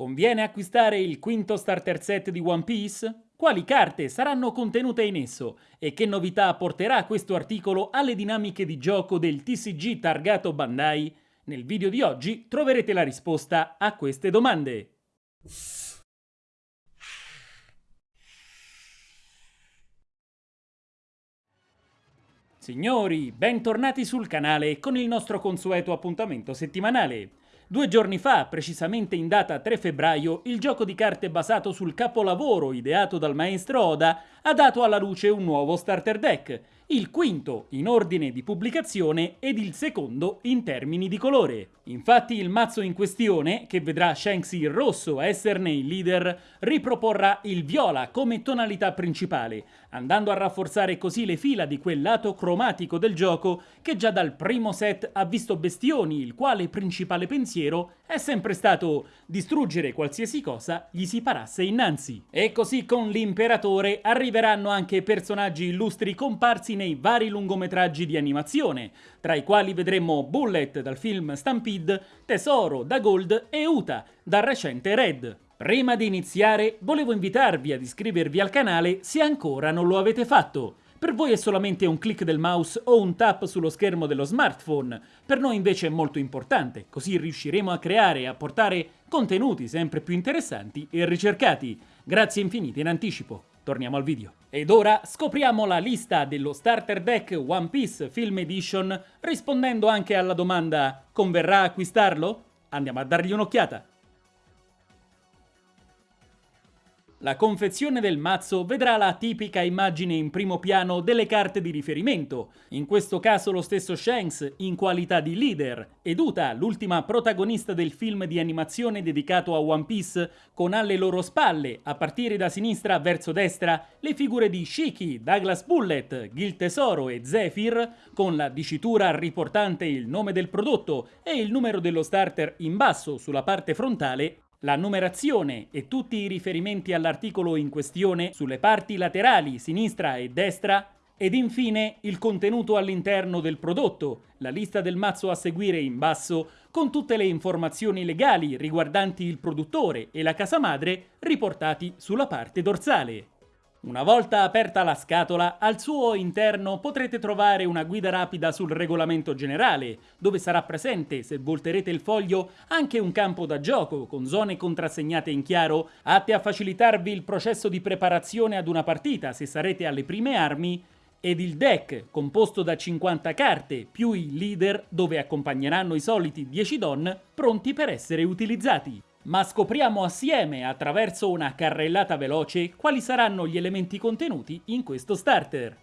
Conviene acquistare il quinto starter set di One Piece? Quali carte saranno contenute in esso e che novità apporterà questo articolo alle dinamiche di gioco del TCG targato Bandai? Nel video di oggi troverete la risposta a queste domande. Signori, bentornati sul canale con il nostro consueto appuntamento settimanale. Due giorni fa, precisamente in data 3 febbraio, il gioco di carte basato sul capolavoro ideato dal maestro Oda ha dato alla luce un nuovo starter deck, il quinto in ordine di pubblicazione ed il secondo in termini di colore. Infatti il mazzo in questione, che vedrà Shanks il rosso esserne il leader, riproporrà il viola come tonalità principale, andando a rafforzare così le fila di quel lato cromatico del gioco che già dal primo set ha visto Bestioni, il quale principale pensiero è sempre stato distruggere qualsiasi cosa gli si parasse innanzi. E così con l'imperatore arriveranno anche personaggi illustri comparsi nei vari lungometraggi di animazione, tra i quali vedremo Bullet dal film Stampede, Tesoro da Gold e Uta dal recente Red. Prima di iniziare, volevo invitarvi ad iscrivervi al canale se ancora non lo avete fatto. Per voi è solamente un clic del mouse o un tap sullo schermo dello smartphone, per noi invece è molto importante, così riusciremo a creare e a portare contenuti sempre più interessanti e ricercati. Grazie infinite in anticipo. Torniamo al video. Ed ora scopriamo la lista dello starter deck One Piece Film Edition rispondendo anche alla domanda converrà acquistarlo? Andiamo a dargli un'occhiata. La confezione del mazzo vedrà la tipica immagine in primo piano delle carte di riferimento, in questo caso lo stesso Shanks in qualità di leader, ed Uta, l'ultima protagonista del film di animazione dedicato a One Piece, con alle loro spalle, a partire da sinistra verso destra, le figure di Shiki, Douglas Bullet, Gil Tesoro e Zephyr, con la dicitura riportante il nome del prodotto e il numero dello starter in basso sulla parte frontale la numerazione e tutti i riferimenti all'articolo in questione sulle parti laterali, sinistra e destra, ed infine il contenuto all'interno del prodotto, la lista del mazzo a seguire in basso, con tutte le informazioni legali riguardanti il produttore e la casa madre riportati sulla parte dorsale. Una volta aperta la scatola, al suo interno potrete trovare una guida rapida sul regolamento generale, dove sarà presente, se volterete il foglio, anche un campo da gioco con zone contrassegnate in chiaro, atte a facilitarvi il processo di preparazione ad una partita se sarete alle prime armi, ed il deck, composto da 50 carte, più i leader, dove accompagneranno i soliti 10 don, pronti per essere utilizzati ma scopriamo assieme, attraverso una carrellata veloce, quali saranno gli elementi contenuti in questo starter.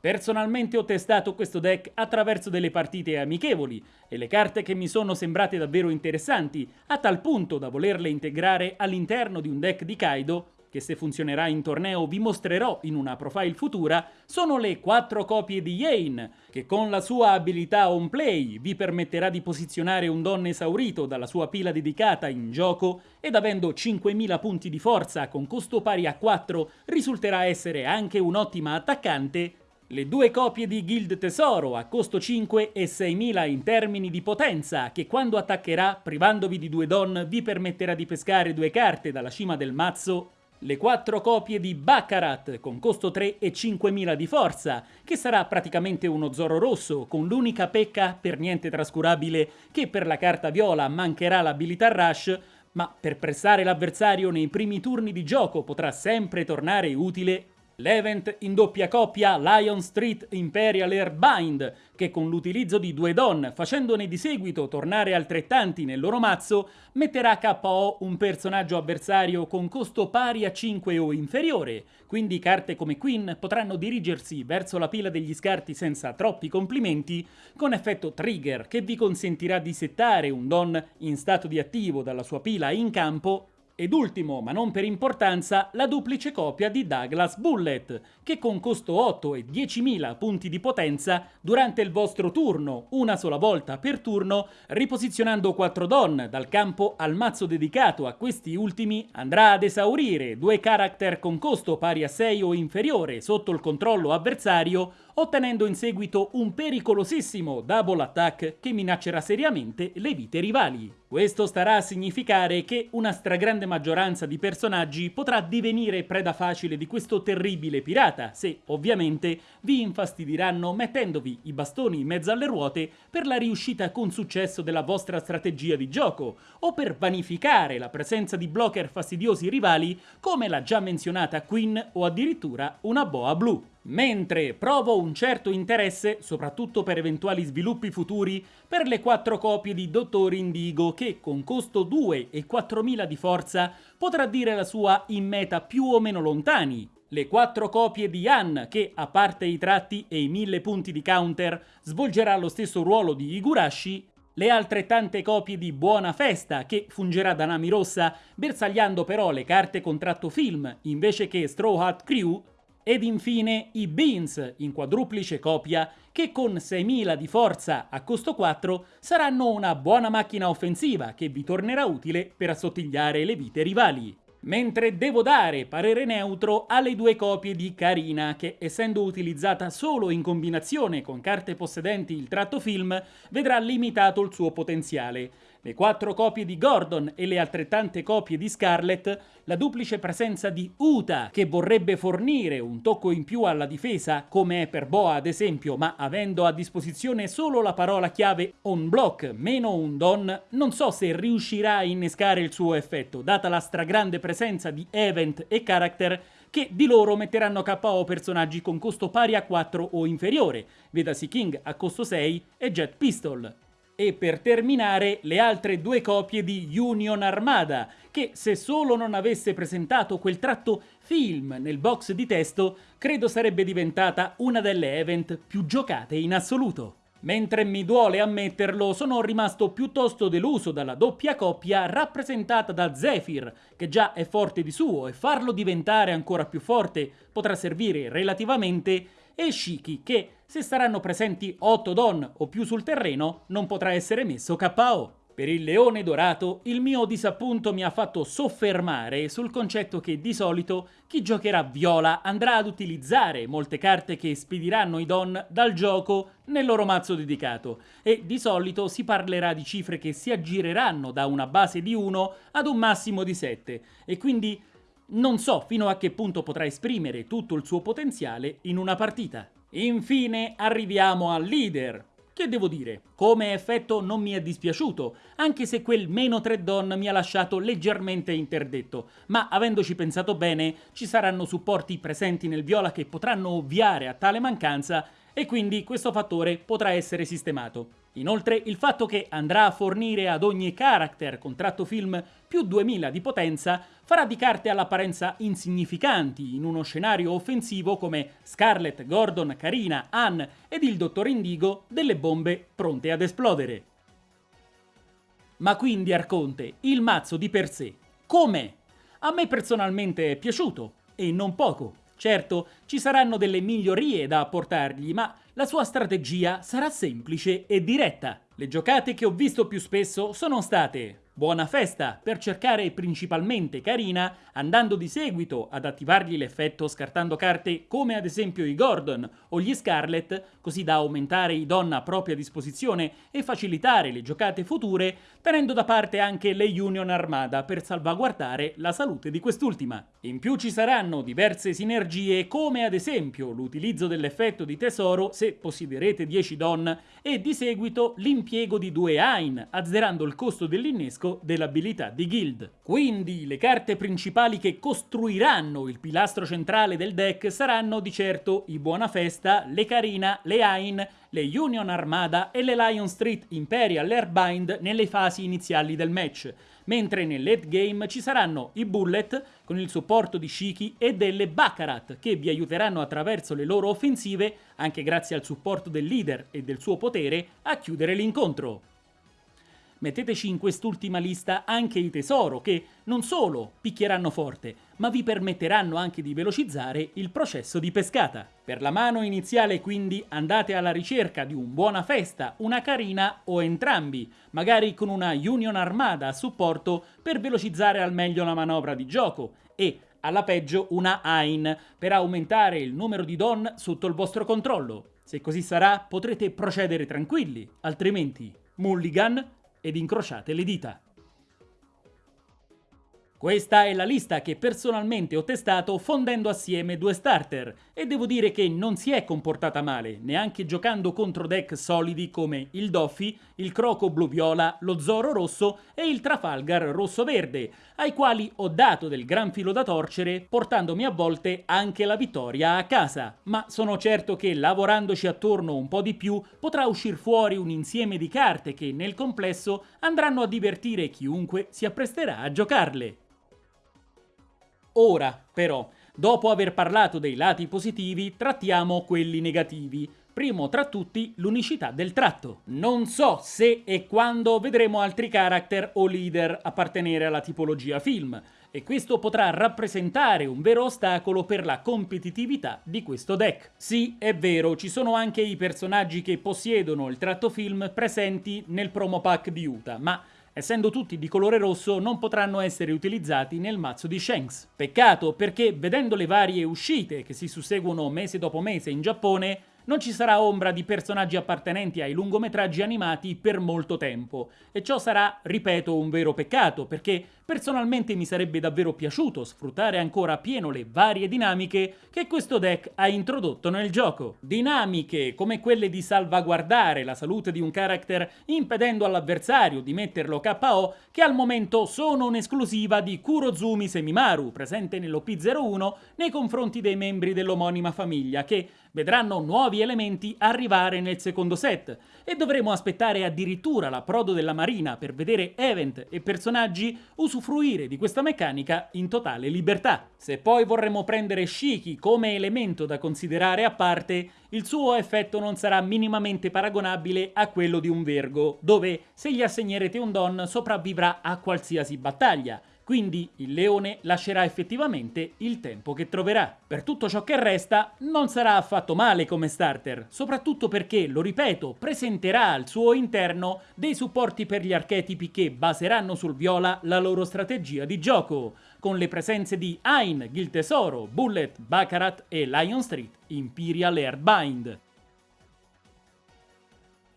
Personalmente ho testato questo deck attraverso delle partite amichevoli e le carte che mi sono sembrate davvero interessanti, a tal punto da volerle integrare all'interno di un deck di Kaido che se funzionerà in torneo vi mostrerò in una profile futura, sono le 4 copie di Yane, che con la sua abilità on play vi permetterà di posizionare un don esaurito dalla sua pila dedicata in gioco ed avendo 5000 punti di forza con costo pari a 4 risulterà essere anche un'ottima attaccante le due copie di Guild Tesoro a costo 5 e 6000 in termini di potenza, che quando attaccherà, privandovi di due don, vi permetterà di pescare due carte dalla cima del mazzo. Le quattro copie di Baccarat con costo 3 e 5000 di forza, che sarà praticamente uno Zoro rosso, con l'unica pecca per niente trascurabile che per la carta viola mancherà l'abilità Rush, ma per pressare l'avversario nei primi turni di gioco potrà sempre tornare utile L'event in doppia coppia Lion Street Imperial Airbind, che con l'utilizzo di due don, facendone di seguito tornare altrettanti nel loro mazzo, metterà KO un personaggio avversario con costo pari a 5 o inferiore, quindi carte come Queen potranno dirigersi verso la pila degli scarti senza troppi complimenti, con effetto trigger che vi consentirà di settare un don in stato di attivo dalla sua pila in campo Ed ultimo, ma non per importanza, la duplice copia di Douglas Bullet, che con costo 8 e 10.000 punti di potenza, durante il vostro turno, una sola volta per turno, riposizionando 4 don dal campo al mazzo dedicato a questi ultimi, andrà ad esaurire due character con costo pari a 6 o inferiore sotto il controllo avversario ottenendo in seguito un pericolosissimo double attack che minaccerà seriamente le vite rivali. Questo starà a significare che una stragrande maggioranza di personaggi potrà divenire preda facile di questo terribile pirata, se ovviamente vi infastidiranno mettendovi i bastoni in mezzo alle ruote per la riuscita con successo della vostra strategia di gioco, o per vanificare la presenza di blocker fastidiosi rivali come la già menzionata Queen o addirittura una boa blu. Mentre provo un certo interesse, soprattutto per eventuali sviluppi futuri, per le quattro copie di Dottor Indigo che con costo 2 e 4000 di forza potrà dire la sua in meta più o meno lontani. Le quattro copie di Han che, a parte i tratti e i 1000 punti di counter, svolgerà lo stesso ruolo di Higurashi le altrettante copie di Buona Festa, che fungerà da Nami Rossa, bersagliando però le carte contratto film invece che Straw Hat Crew, ed infine i Beans in quadruplice copia che con 6.000 di forza a costo 4 saranno una buona macchina offensiva che vi tornerà utile per assottigliare le vite rivali. Mentre devo dare parere neutro alle due copie di Karina che essendo utilizzata solo in combinazione con carte possedenti il tratto film vedrà limitato il suo potenziale le quattro copie di Gordon e le altrettante copie di Scarlett, la duplice presenza di Uta, che vorrebbe fornire un tocco in più alla difesa, come è per Boa ad esempio, ma avendo a disposizione solo la parola chiave on block meno un don, non so se riuscirà a innescare il suo effetto, data la stragrande presenza di event e character che di loro metteranno KO personaggi con costo pari a 4 o inferiore, vedasi King a costo 6 e Jet Pistol. E per terminare le altre due copie di Union Armada, che se solo non avesse presentato quel tratto film nel box di testo, credo sarebbe diventata una delle event più giocate in assoluto. Mentre mi duole ammetterlo, sono rimasto piuttosto deluso dalla doppia coppia rappresentata da Zephyr, che già è forte di suo e farlo diventare ancora più forte potrà servire relativamente, e Shiki che, se saranno presenti 8 don o più sul terreno, non potrà essere messo KO. Per il leone dorato, il mio disappunto mi ha fatto soffermare sul concetto che di solito chi giocherà viola andrà ad utilizzare molte carte che spediranno i don dal gioco nel loro mazzo dedicato e di solito si parlerà di cifre che si aggireranno da una base di 1 ad un massimo di 7 e quindi non so fino a che punto potrà esprimere tutto il suo potenziale in una partita. Infine arriviamo al leader. Che devo dire, come effetto non mi è dispiaciuto, anche se quel meno 3 don mi ha lasciato leggermente interdetto, ma avendoci pensato bene ci saranno supporti presenti nel viola che potranno ovviare a tale mancanza e quindi questo fattore potrà essere sistemato. Inoltre il fatto che andrà a fornire ad ogni character contratto film più 2000 di potenza farà di carte all'apparenza insignificanti in uno scenario offensivo come Scarlet, Gordon, Karina, Ann ed il Dottor Indigo delle bombe pronte ad esplodere. Ma quindi Arconte, il mazzo di per sé, com'è? A me personalmente è piaciuto, e non poco. Certo, ci saranno delle migliorie da apportargli, ma la sua strategia sarà semplice e diretta. Le giocate che ho visto più spesso sono state Buona festa per cercare principalmente Karina, andando di seguito ad attivargli l'effetto scartando carte come ad esempio i Gordon o gli Scarlet, così da aumentare i Don a propria disposizione e facilitare le giocate future, tenendo da parte anche le Union Armada per salvaguardare la salute di quest'ultima. In più ci saranno diverse sinergie come ad esempio l'utilizzo dell'effetto di tesoro se possiederete 10 Don e di seguito l'impiego di due Ain, azzerando il costo dell'innesco blocco dell'abilità di Guild. Quindi le carte principali che costruiranno il pilastro centrale del deck saranno di certo i Buona Festa, le Carina, le Ain, le Union Armada e le Lion Street Imperial Airbind nelle fasi iniziali del match, mentre nel late game ci saranno i Bullet con il supporto di Shiki e delle Baccarat che vi aiuteranno attraverso le loro offensive, anche grazie al supporto del leader e del suo potere, a chiudere l'incontro. Metteteci in quest'ultima lista anche i tesoro che non solo picchieranno forte, ma vi permetteranno anche di velocizzare il processo di pescata. Per la mano iniziale quindi andate alla ricerca di un buona festa, una carina o entrambi, magari con una Union Armada a supporto per velocizzare al meglio la manovra di gioco e alla peggio una Ain per aumentare il numero di Don sotto il vostro controllo. Se così sarà potrete procedere tranquilli, altrimenti mulligan ed incrociate le dita. Questa è la lista che personalmente ho testato fondendo assieme due starter e devo dire che non si è comportata male, neanche giocando contro deck solidi come il Doffy, il Croco blu-viola, lo Zoro rosso e il Trafalgar rosso-verde, ai quali ho dato del gran filo da torcere portandomi a volte anche la vittoria a casa. Ma sono certo che lavorandoci attorno un po' di più potrà uscire fuori un insieme di carte che nel complesso andranno a divertire chiunque si appresterà a giocarle. Ora, però, dopo aver parlato dei lati positivi, trattiamo quelli negativi. Primo tra tutti l'unicità del tratto. Non so se e quando vedremo altri character o leader appartenere alla tipologia film, e questo potrà rappresentare un vero ostacolo per la competitività di questo deck. Sì, è vero, ci sono anche i personaggi che possiedono il tratto film presenti nel promo pack di Utah, ma essendo tutti di colore rosso non potranno essere utilizzati nel mazzo di Shanks. Peccato perché vedendo le varie uscite che si susseguono mese dopo mese in Giappone, non ci sarà ombra di personaggi appartenenti ai lungometraggi animati per molto tempo, e ciò sarà, ripeto, un vero peccato, perché personalmente mi sarebbe davvero piaciuto sfruttare ancora pieno le varie dinamiche che questo deck ha introdotto nel gioco. Dinamiche come quelle di salvaguardare la salute di un character impedendo all'avversario di metterlo KO, che al momento sono un'esclusiva di Kurozumi Semimaru, presente nell'OP01 nei confronti dei membri dell'omonima famiglia, che vedranno nuovi elementi arrivare nel secondo set e dovremo aspettare addirittura l'approdo della marina per vedere event e personaggi usufruire di questa meccanica in totale libertà. Se poi vorremmo prendere Shiki come elemento da considerare a parte, il suo effetto non sarà minimamente paragonabile a quello di un Vergo, dove se gli assegnerete un Don sopravvivrà a qualsiasi battaglia, quindi il leone lascerà effettivamente il tempo che troverà. Per tutto ciò che resta, non sarà affatto male come starter, soprattutto perché, lo ripeto, presenterà al suo interno dei supporti per gli archetipi che baseranno sul viola la loro strategia di gioco, con le presenze di Ain, Gil Tesoro, Bullet, Baccarat e Lion Street, Imperial Earthbind.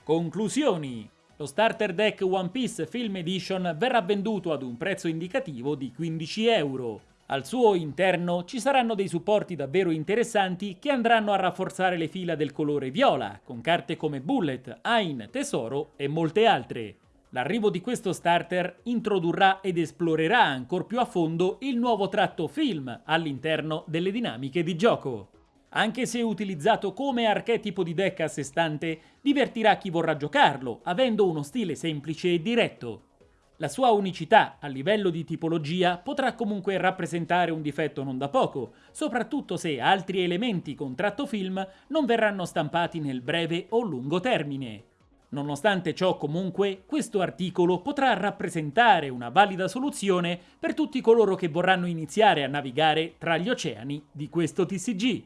Conclusioni lo starter deck One Piece Film Edition verrà venduto ad un prezzo indicativo di 15 euro. Al suo interno ci saranno dei supporti davvero interessanti che andranno a rafforzare le fila del colore viola, con carte come Bullet, Ain, Tesoro e molte altre. L'arrivo di questo starter introdurrà ed esplorerà ancora più a fondo il nuovo tratto film all'interno delle dinamiche di gioco anche se utilizzato come archetipo di deck a sé stante, divertirà chi vorrà giocarlo, avendo uno stile semplice e diretto. La sua unicità a livello di tipologia potrà comunque rappresentare un difetto non da poco, soprattutto se altri elementi con tratto film non verranno stampati nel breve o lungo termine. Nonostante ciò comunque, questo articolo potrà rappresentare una valida soluzione per tutti coloro che vorranno iniziare a navigare tra gli oceani di questo TCG.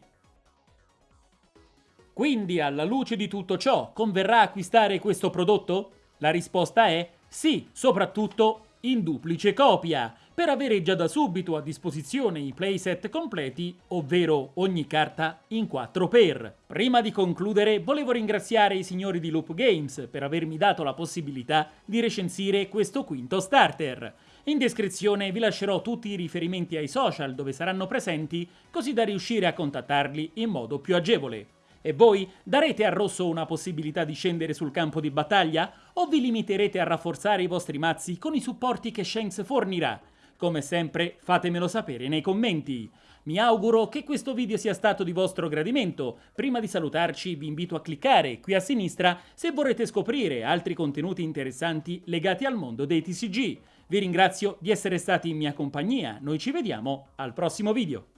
Quindi, alla luce di tutto ciò, converrà acquistare questo prodotto? La risposta è sì, soprattutto in duplice copia, per avere già da subito a disposizione i playset completi, ovvero ogni carta in 4x. Prima di concludere, volevo ringraziare i signori di Loop Games per avermi dato la possibilità di recensire questo quinto starter. In descrizione vi lascerò tutti i riferimenti ai social dove saranno presenti, così da riuscire a contattarli in modo più agevole. E voi darete a Rosso una possibilità di scendere sul campo di battaglia? O vi limiterete a rafforzare i vostri mazzi con i supporti che Shanks fornirà? Come sempre fatemelo sapere nei commenti. Mi auguro che questo video sia stato di vostro gradimento. Prima di salutarci vi invito a cliccare qui a sinistra se vorrete scoprire altri contenuti interessanti legati al mondo dei TCG. Vi ringrazio di essere stati in mia compagnia, noi ci vediamo al prossimo video.